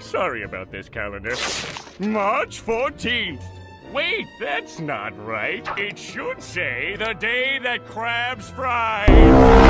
Sorry about this calendar. March 14th. Wait, that's not right. It should say the day that crabs fry.